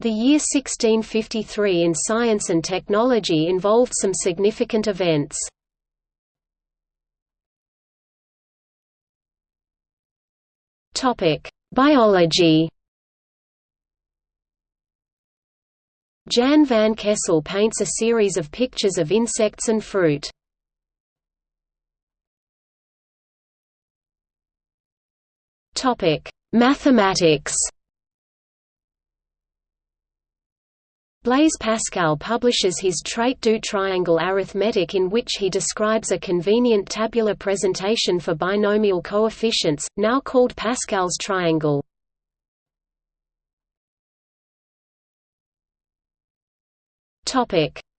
The year 1653 in science and technology involved some significant events. Biology Jan van Kessel paints a series of pictures of insects and fruit. Mathematics Blaise Pascal publishes his Traité du triangle arithmétique in which he describes a convenient tabular presentation for binomial coefficients, now called Pascal's triangle.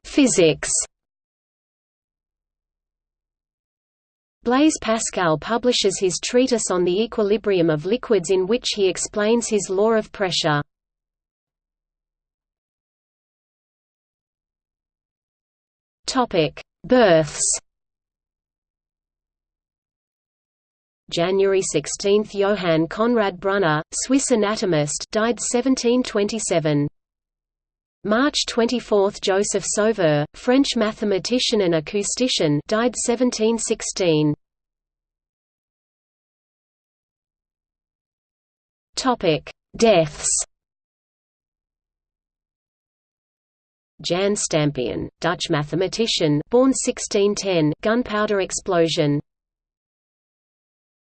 Physics Blaise Pascal publishes his treatise on the equilibrium of liquids in which he explains his law of pressure. Births January 16 – Johann Conrad Brunner, Swiss anatomist died 1727. March 24 – Joseph Sauveur, French mathematician and acoustician died 1716. Topic: Deaths Jan Stampioen, Dutch mathematician born 1610 gunpowder explosion